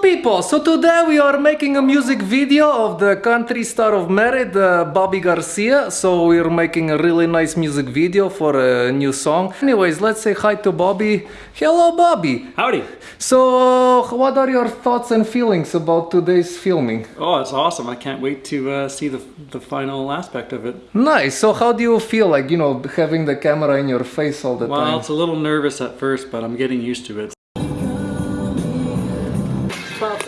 people, so today we are making a music video of the country star of Merritt, uh, Bobby Garcia. So we're making a really nice music video for a new song. Anyways, let's say hi to Bobby. Hello, Bobby. Howdy. So, what are your thoughts and feelings about today's filming? Oh, it's awesome. I can't wait to uh, see the, the final aspect of it. Nice. So, how do you feel like, you know, having the camera in your face all the Well, time? Well, it's a little nervous at first, but I'm getting used to it.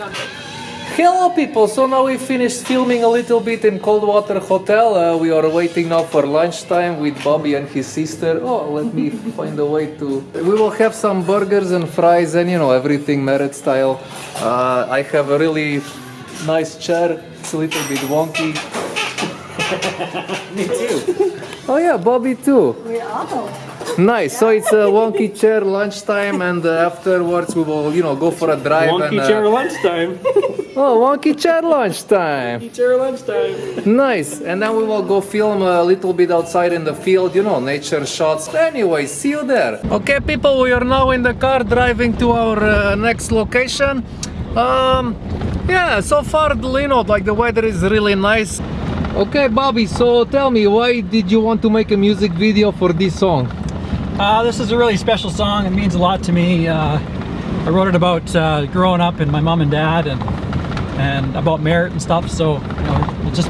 Hello people, so now we finished filming a little bit in Coldwater Hotel. Uh, we are waiting now for lunchtime with Bobby and his sister. Oh, let me find a way to... We will have some burgers and fries and you know, everything Merritt style. Uh, I have a really nice chair. It's a little bit wonky. Me too. Oh yeah, Bobby too. We all. Nice. So it's a wonky chair lunchtime and uh, afterwards we will, you know, go for a drive Wonky and... uh, chair lunchtime. Oh, wonky chair lunchtime. Wonky chair lunchtime. Nice, and then we will go film a little bit outside in the field, you know, nature shots. Anyway, see you there. Okay, people, we are now in the car driving to our uh, next location. Um, yeah, so far, you know, like the weather is really nice. Okay, Bobby, so tell me, why did you want to make a music video for this song? Uh, this is a really special song. It means a lot to me. Uh, I wrote it about uh, growing up and my mom and dad and and about Merritt and stuff. So you know, it just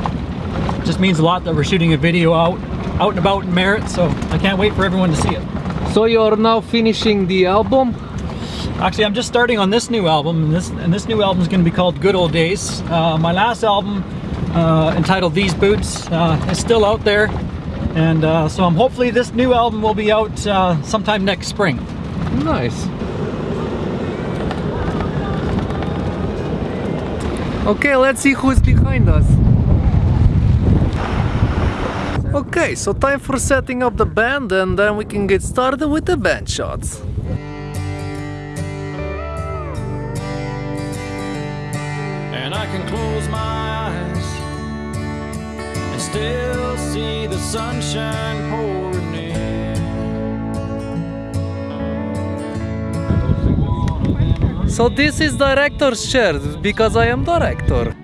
just means a lot that we're shooting a video out out and about in Merritt. So I can't wait for everyone to see it. So you're now finishing the album? Actually, I'm just starting on this new album, and this and this new album is going to be called Good Old Days. Uh, my last album, uh, entitled These Boots, uh, is still out there, and uh, so I'm hopefully this new album will be out uh, sometime next spring. Nice. Okay, let's see who's behind us. Okay, so time for setting up the band and then we can get started with the band shots. and I can close my eyes and still see the sunshine pouring in. So this is director's chair because I am director.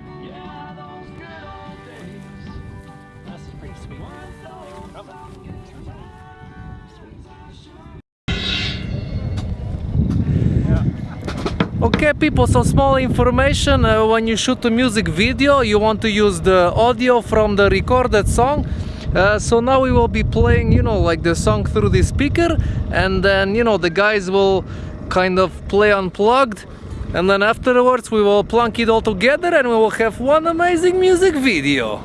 Okay people, so small information, uh, when you shoot a music video you want to use the audio from the recorded song uh, so now we will be playing, you know, like the song through the speaker and then, you know, the guys will kind of play unplugged and then afterwards we will plunk it all together and we will have one amazing music video.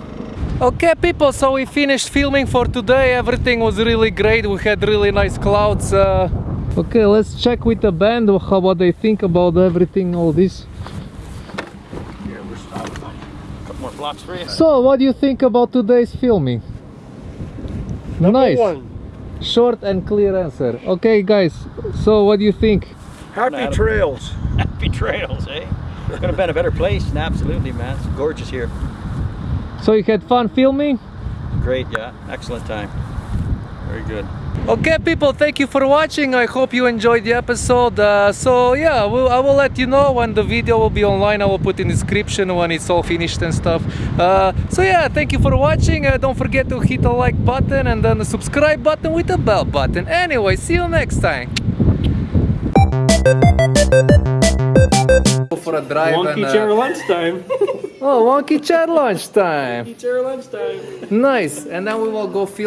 Okay people, so we finished filming for today, everything was really great, we had really nice clouds. Uh, Okay, let's check with the band how what they think about everything, all this. Couple more flops for you. So, what do you think about today's filming? nice. Short and clear answer. Okay, guys. So, what do you think? Happy trails. Happy trails, eh? Could have been a better place. Absolutely, man. It's gorgeous here. So, you had fun filming? Great, yeah. Excellent time. Very good. Okay, people. Thank you for watching. I hope you enjoyed the episode. Uh, so, yeah, we'll, I will let you know when the video will be online. I will put in description when it's all finished and stuff. Uh, so, yeah, thank you for watching. Uh, don't forget to hit the like button and then the subscribe button with the bell button. Anyway, see you next time. For a drive Wonky and, uh, chair lunchtime. Oh, wonky chair lunchtime. Wonky chair lunchtime. Nice. And then we will go film.